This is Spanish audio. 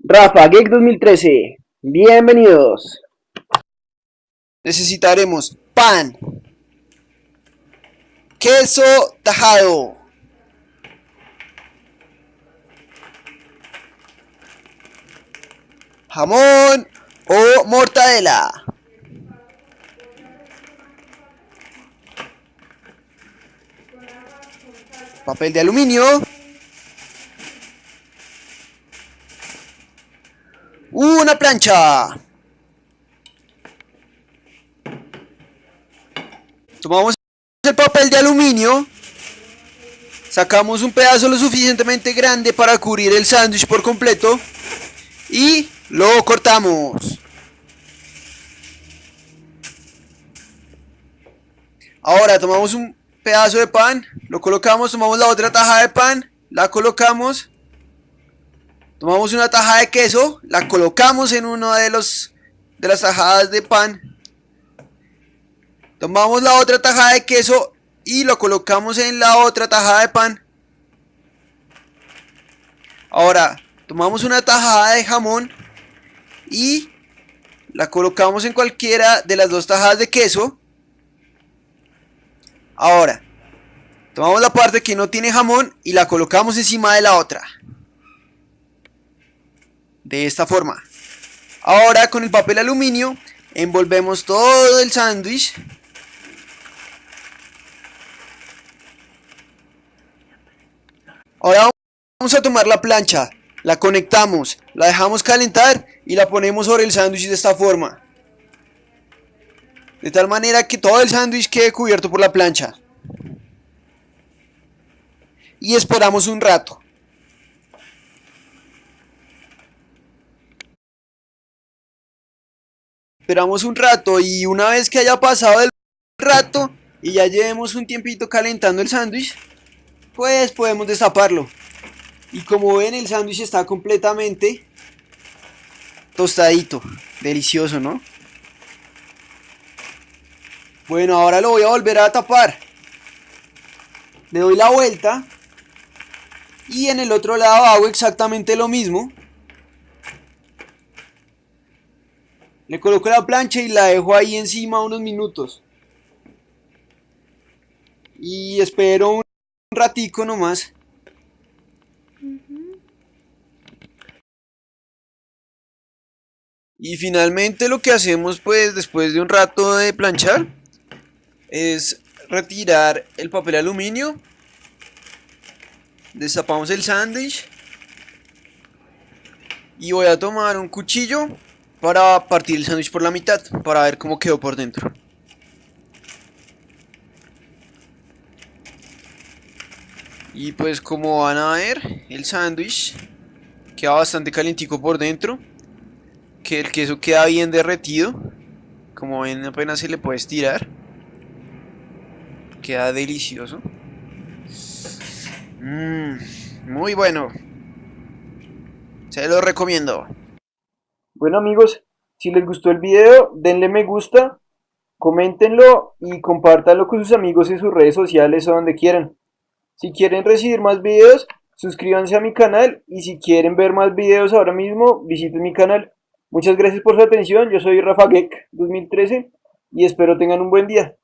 Rafa Geek 2013, bienvenidos. Necesitaremos pan, queso tajado, jamón o mortadela. Papel de aluminio. Una plancha. Tomamos el papel de aluminio. Sacamos un pedazo lo suficientemente grande para cubrir el sándwich por completo. Y lo cortamos. Ahora tomamos un pedazo de pan, lo colocamos, tomamos la otra taja de pan, la colocamos. Tomamos una taja de queso, la colocamos en una de los de las tajadas de pan. Tomamos la otra tajada de queso y lo colocamos en la otra tajada de pan. Ahora, tomamos una tajada de jamón y la colocamos en cualquiera de las dos tajadas de queso. Ahora, tomamos la parte que no tiene jamón y la colocamos encima de la otra. De esta forma. Ahora con el papel aluminio envolvemos todo el sándwich. Ahora vamos a tomar la plancha, la conectamos, la dejamos calentar y la ponemos sobre el sándwich de esta forma. De tal manera que todo el sándwich quede cubierto por la plancha. Y esperamos un rato. Esperamos un rato y una vez que haya pasado el rato y ya llevemos un tiempito calentando el sándwich, pues podemos destaparlo. Y como ven el sándwich está completamente tostadito, delicioso, ¿no? Bueno, ahora lo voy a volver a tapar. Le doy la vuelta. Y en el otro lado hago exactamente lo mismo. Le coloco la plancha y la dejo ahí encima unos minutos. Y espero un ratico nomás. Y finalmente lo que hacemos pues después de un rato de planchar es retirar el papel aluminio. Destapamos el sándwich. Y voy a tomar un cuchillo para partir el sándwich por la mitad, para ver cómo quedó por dentro. Y pues como van a ver, el sándwich queda bastante calientico por dentro. Que el queso queda bien derretido. Como ven apenas se le puede estirar. Queda delicioso. Mmm, muy bueno. Se lo recomiendo. Bueno amigos, si les gustó el video, denle me gusta, coméntenlo y compártanlo con sus amigos en sus redes sociales o donde quieran. Si quieren recibir más videos, suscríbanse a mi canal y si quieren ver más videos ahora mismo, visiten mi canal. Muchas gracias por su atención, yo soy Rafa Geek 2013 y espero tengan un buen día.